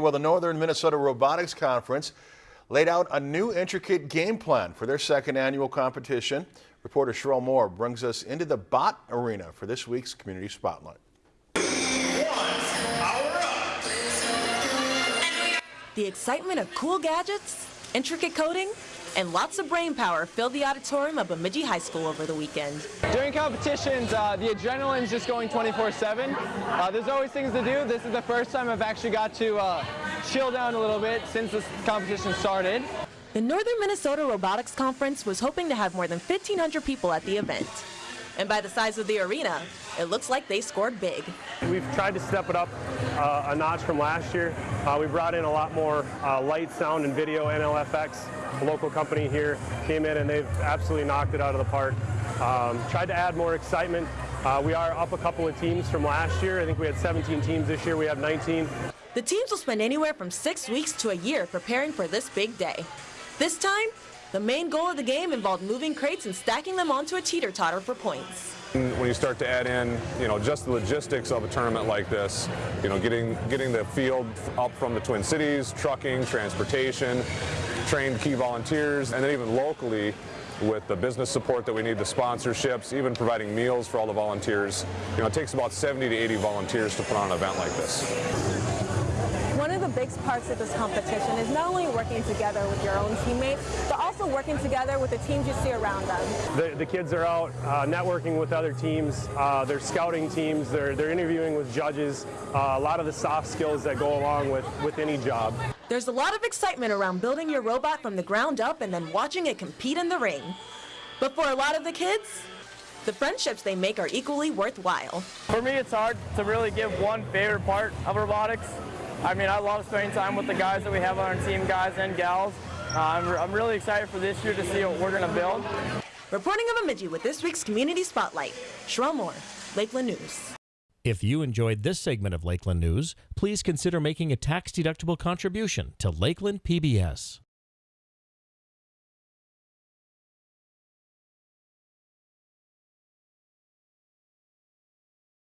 Well, the Northern Minnesota Robotics Conference laid out a new intricate game plan for their second annual competition. Reporter Sherelle Moore brings us into the bot arena for this week's Community Spotlight. The excitement of cool gadgets, intricate coding, and lots of brain power filled the auditorium of Bemidji High School over the weekend. During competitions, uh, the adrenaline's just going 24-7. Uh, there's always things to do. This is the first time I've actually got to uh, chill down a little bit since this competition started. The Northern Minnesota Robotics Conference was hoping to have more than 1,500 people at the event. And by the size of the arena, it looks like they scored big. We've tried to step it up uh, a notch from last year. Uh, we brought in a lot more uh, light, sound, and video. NLFX, a local company here, came in and they've absolutely knocked it out of the park. Um, tried to add more excitement. Uh, we are up a couple of teams from last year. I think we had 17 teams this year. We have 19. The teams will spend anywhere from six weeks to a year preparing for this big day. This time, the main goal of the game involved moving crates and stacking them onto a teeter-totter for points. When you start to add in, you know, just the logistics of a tournament like this, you know, getting getting the field up from the Twin Cities, trucking, transportation, trained key volunteers, and then even locally with the business support that we need, the sponsorships, even providing meals for all the volunteers. You know, it takes about 70 to 80 volunteers to put on an event like this. One of the big parts of this competition is not only working together with your own teammates, but also working together with the teams you see around them. The, the kids are out uh, networking with other teams, uh, they're scouting teams, they're, they're interviewing with judges, uh, a lot of the soft skills that go along with, with any job. There's a lot of excitement around building your robot from the ground up and then watching it compete in the ring. But for a lot of the kids, the friendships they make are equally worthwhile. For me, it's hard to really give one favorite part of robotics. I mean, I love spending time with the guys that we have on our team, guys and gals. Uh, I'm, I'm really excited for this year to see what we're going to build. Reporting of Bemidji with this week's Community Spotlight, Sherelle Moore, Lakeland News. If you enjoyed this segment of Lakeland News, please consider making a tax-deductible contribution to Lakeland PBS.